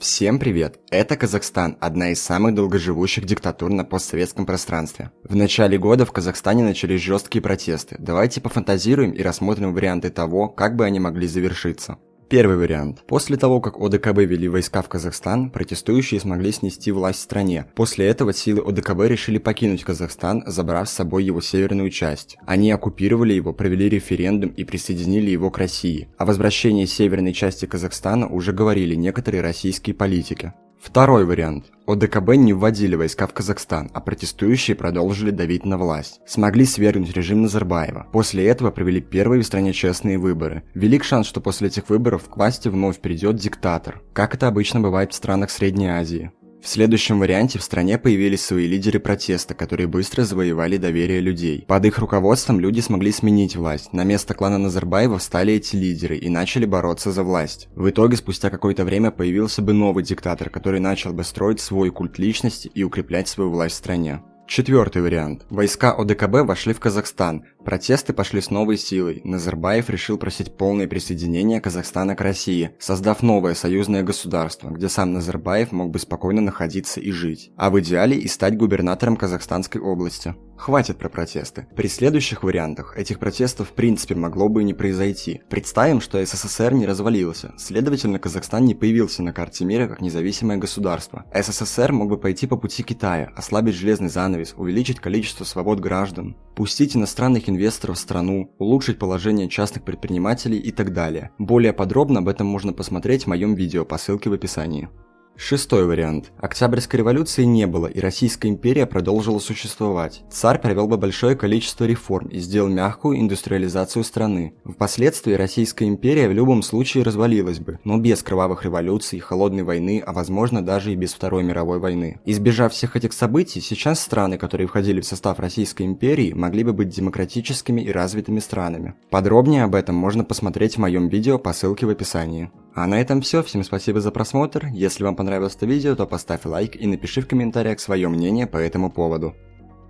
Всем привет! Это Казахстан, одна из самых долгоживущих диктатур на постсоветском пространстве. В начале года в Казахстане начались жесткие протесты. Давайте пофантазируем и рассмотрим варианты того, как бы они могли завершиться. Первый вариант. После того, как ОДКБ вели войска в Казахстан, протестующие смогли снести власть в стране. После этого силы ОДКБ решили покинуть Казахстан, забрав с собой его северную часть. Они оккупировали его, провели референдум и присоединили его к России. О возвращении северной части Казахстана уже говорили некоторые российские политики. Второй вариант. ОДКБ не вводили войска в Казахстан, а протестующие продолжили давить на власть. Смогли свергнуть режим Назарбаева. После этого провели первые в стране честные выборы. Велик шанс, что после этих выборов к власти вновь придет диктатор, как это обычно бывает в странах Средней Азии. В следующем варианте в стране появились свои лидеры протеста, которые быстро завоевали доверие людей. Под их руководством люди смогли сменить власть. На место клана Назарбаева встали эти лидеры и начали бороться за власть. В итоге, спустя какое-то время появился бы новый диктатор, который начал бы строить свой культ личности и укреплять свою власть в стране. Четвертый вариант. Войска ОДКБ вошли в Казахстан. Протесты пошли с новой силой. Назарбаев решил просить полное присоединение Казахстана к России, создав новое союзное государство, где сам Назарбаев мог бы спокойно находиться и жить, а в идеале и стать губернатором Казахстанской области. Хватит про протесты. При следующих вариантах этих протестов в принципе могло бы и не произойти. Представим, что СССР не развалился, следовательно Казахстан не появился на карте мира как независимое государство. СССР мог бы пойти по пути Китая, ослабить железный занавес, увеличить количество свобод граждан, пустить иностранных инвесторов в страну, улучшить положение частных предпринимателей и так далее. Более подробно об этом можно посмотреть в моем видео по ссылке в описании. Шестой вариант. Октябрьской революции не было, и Российская империя продолжила существовать. Царь провел бы большое количество реформ и сделал мягкую индустриализацию страны. Впоследствии Российская империя в любом случае развалилась бы, но без кровавых революций, холодной войны, а возможно даже и без Второй мировой войны. Избежав всех этих событий, сейчас страны, которые входили в состав Российской империи, могли бы быть демократическими и развитыми странами. Подробнее об этом можно посмотреть в моем видео по ссылке в описании. А на этом все, всем спасибо за просмотр, если вам понравилось это видео, то поставь лайк и напиши в комментариях свое мнение по этому поводу.